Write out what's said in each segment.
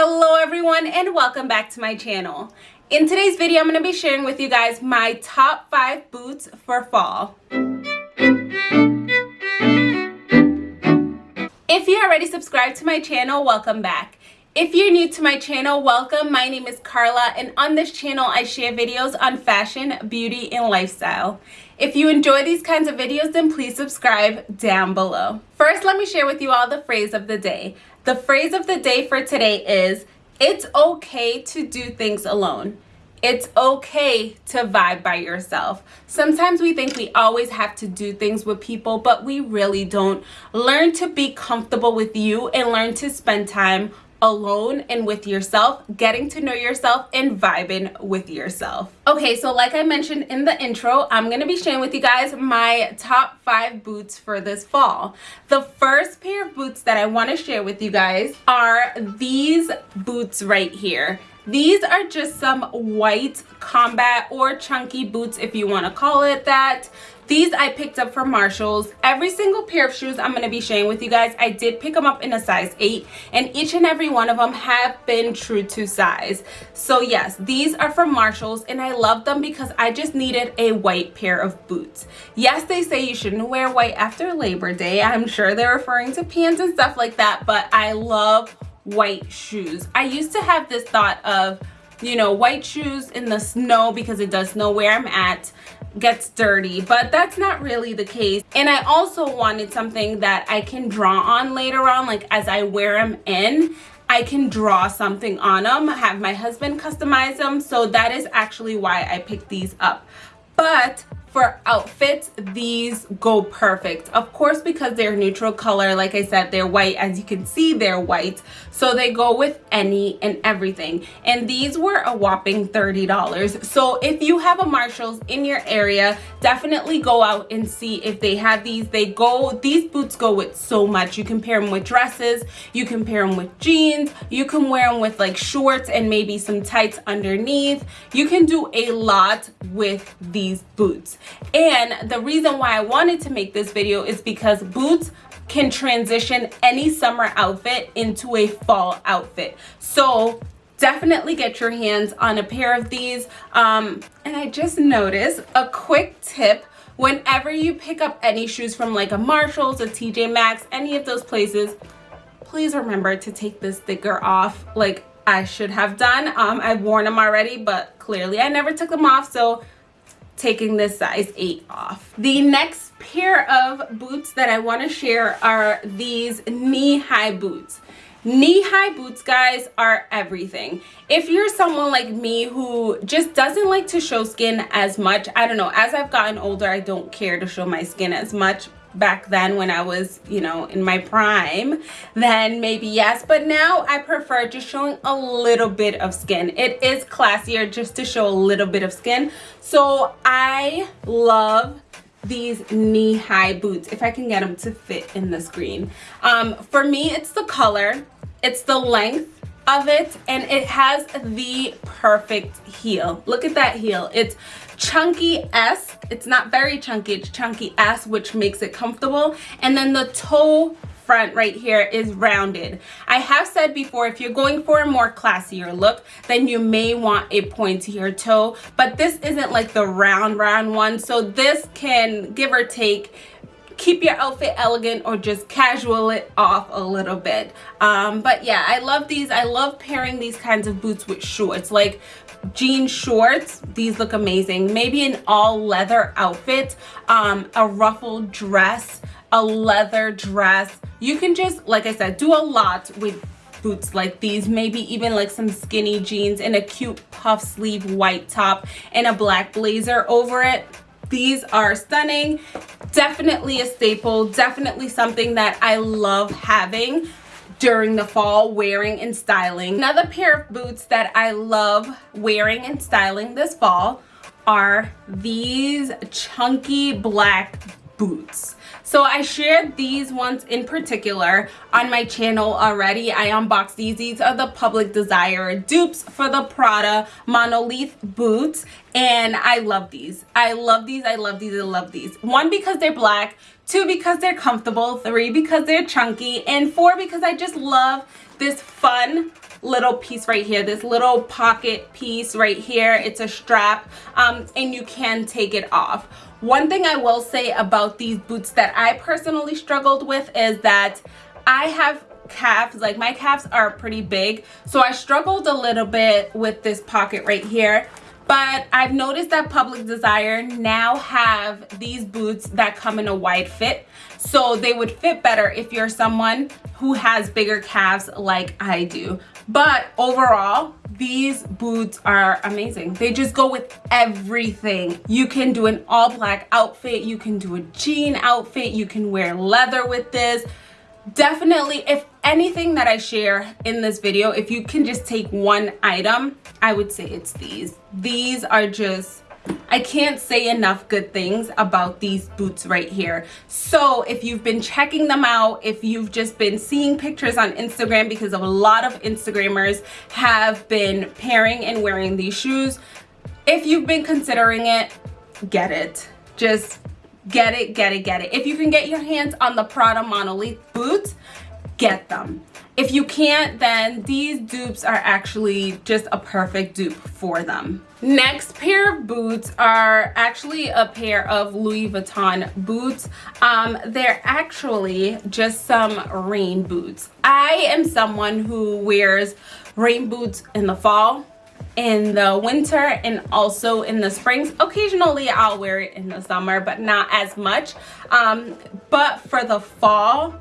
Hello everyone and welcome back to my channel. In today's video, I'm going to be sharing with you guys my top 5 boots for fall. If you already subscribed to my channel, welcome back. If you're new to my channel, welcome. My name is Carla and on this channel I share videos on fashion, beauty, and lifestyle. If you enjoy these kinds of videos, then please subscribe down below. First, let me share with you all the phrase of the day. The phrase of the day for today is, it's okay to do things alone. It's okay to vibe by yourself. Sometimes we think we always have to do things with people, but we really don't. Learn to be comfortable with you and learn to spend time alone and with yourself, getting to know yourself and vibing with yourself. Okay, so like I mentioned in the intro, I'm to be sharing with you guys my top five boots for this fall. The first pair of boots that I want to share with you guys are these boots right here. These are just some white combat or chunky boots if you want to call it that. These I picked up from Marshalls. Every single pair of shoes I'm going to be sharing with you guys, I did pick them up in a size 8 and each and every one of them have been true to size. So yes, these are from Marshalls and I love them because I just needed a white pair of boots. Yes, they say you shouldn't wear white after Labor Day. I'm sure they're referring to pants and stuff like that, but I love white shoes. I used to have this thought of you know white shoes in the snow because it does snow where i'm at gets dirty but that's not really the case and i also wanted something that i can draw on later on like as i wear them in I can draw something on them, have my husband customize them. So that is actually why I picked these up. But for outfits these go perfect. Of course because they're neutral color like i said they're white. As you can see they're white. So they go with any and everything. And these were a whopping 30 dollars. So if you have a marshalls in your area definitely go out and see if they have these. They go these boots go with so much. You can pair them with dresses you can pair them with jeans you can wear them with like shorts and maybe some tights underneath. You can do a lot with these boots and the reason why I wanted to make this video is because boots can transition any summer outfit into a fall outfit. So definitely get your hands on a pair of these. Um, and I just noticed a quick tip whenever you pick up any shoes from like a Marshalls, a TJ Maxx, any of those places, please remember to take this sticker off like I should have done. Um, I've worn them already, but clearly I never took them off. So taking this size 8 off. The next pair of boots that I want to share are these knee-high boots. Knee-high boots, guys, are everything. If you're someone like me who just doesn't like to show skin as much, I don't know, as I've gotten older, I don't care to show my skin as much, back then when I was, you know, in my prime, then maybe yes. But now I prefer just showing a little bit of skin. It is classier just to show a little bit of skin. So I love these knee-high boots if I can get them to fit in the screen. Um, for me, it's the color, it's the length, of it and it has the perfect heel. Look at that heel. It's chunky s it's not very chunky it's chunky s which makes it comfortable. And then the toe front right here is rounded. I have said before if you're going for a more classier look then you may want a pointier toe but this isn't like the round round one. So this can give or take keep your outfit elegant or just casual it off a little bit. Um, but yeah i love these. I love pairing these kinds of boots with shorts. Like jean shorts these look amazing. Maybe an all leather outfit um, a ruffled dress a leather dress. You can just like i said do a lot with boots like these. Maybe even like some skinny jeans and a cute puff sleeve white top and a black blazer over it these are stunning. Definitely a staple. Definitely something that i love having during the fall wearing and styling. Another pair of boots that i love wearing and styling this fall are these chunky black boots. So i shared these ones in particular on my channel already. I unboxed these. These are the public desire dupes for the prada monolith boots and i love these. I love these. I love these. I love these. One because they're black two because they're comfortable, three because they're chunky, and four because I just love this fun little piece right here this little pocket piece right here. It's a strap um, and you can take it off. One thing I will say about these boots that I personally struggled with is that I have calves like my calves are pretty big so I struggled a little bit with this pocket right here but I've noticed that Public Desire now have these boots that come in a wide fit. So they would fit better if you're someone who has bigger calves like I do. But overall these boots are amazing. They just go with everything. You can do an all black outfit. You can do a jean outfit. You can wear leather with this definitely if anything that I share in this video if you can just take one item I would say it's these these are just I can't say enough good things about these boots right here. So if you've been checking them out, if you've just been seeing pictures on Instagram because a lot of Instagrammers have been pairing and wearing these shoes, if you've been considering it, get it. Just get it, get it, get it. If you can get your hands on the Prada Monolith boots, get them. If you can't, then these dupes are actually just a perfect dupe for them. Next pair of boots are actually a pair of Louis Vuitton boots. Um, they're actually just some rain boots. I am someone who wears rain boots in the fall in the winter and also in the springs. Occasionally i'll wear it in the summer but not as much. Um, but for the fall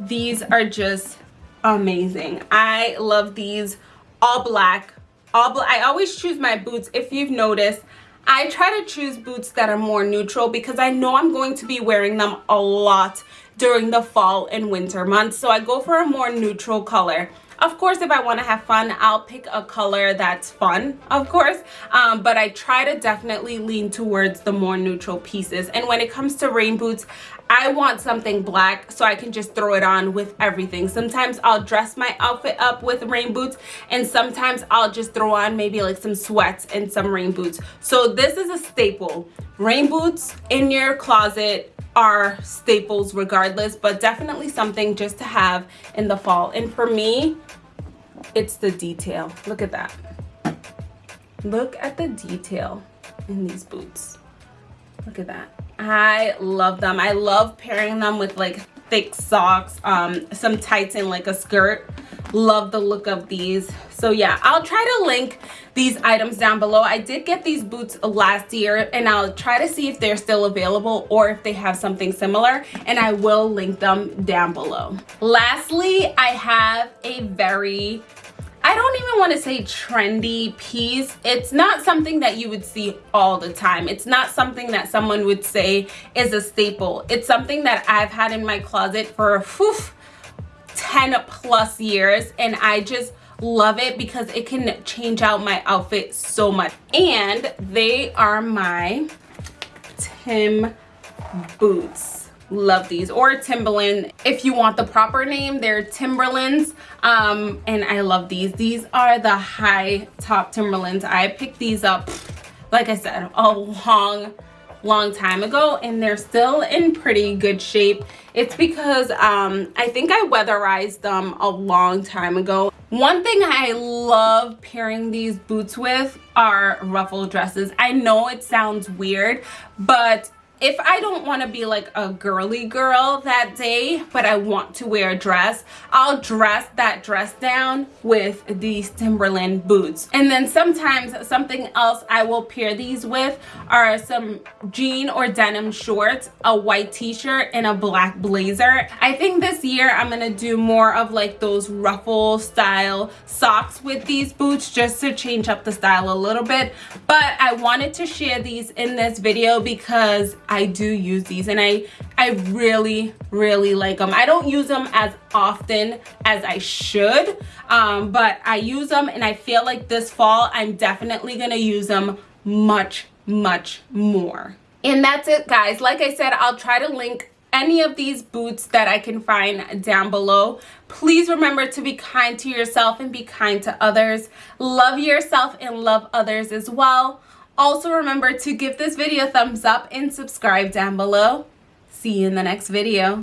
these are just amazing. I love these all black all black i always choose my boots. If you've noticed i try to choose boots that are more neutral because i know i'm going to be wearing them a lot during the fall and winter months. So i go for a more neutral color of course, if I want to have fun, I'll pick a color that's fun, of course. Um, but I try to definitely lean towards the more neutral pieces. And when it comes to rain boots, I want something black so I can just throw it on with everything. Sometimes I'll dress my outfit up with rain boots and sometimes I'll just throw on maybe like some sweats and some rain boots. So this is a staple. Rain boots in your closet are staples regardless, but definitely something just to have in the fall. And for me, it's the detail. Look at that. Look at the detail in these boots. Look at that. I love them. I love pairing them with like thick socks, um, some tights and like a skirt. Love the look of these. So yeah, I'll try to link these items down below. I did get these boots last year and I'll try to see if they're still available or if they have something similar and I will link them down below. Lastly, I have a very I don't even want to say trendy piece. It's not something that you would see all the time. It's not something that someone would say is a staple. It's something that I've had in my closet for whew, 10 plus years and I just love it because it can change out my outfit so much. And they are my Tim boots. Love these. Or timberland if you want the proper name they're timberlands. Um and i love these. These are the high top timberlands. I picked these up like i said a long long time ago and they're still in pretty good shape. It's because um i think i weatherized them a long time ago. One thing i love pairing these boots with are ruffle dresses. I know it sounds weird but if I don't want to be like a girly girl that day, but I want to wear a dress, I'll dress that dress down with these Timberland boots. And then sometimes something else I will pair these with are some jean or denim shorts, a white t-shirt, and a black blazer. I think this year I'm going to do more of like those ruffle style socks with these boots just to change up the style a little bit. But I wanted to share these in this video because I do use these and I, I really, really like them. I don't use them as often as I should, um, but I use them and I feel like this fall I'm definitely going to use them much, much more. And that's it guys. Like I said, I'll try to link any of these boots that I can find down below. Please remember to be kind to yourself and be kind to others. Love yourself and love others as well. Also remember to give this video a thumbs up and subscribe down below. see you in the next video. My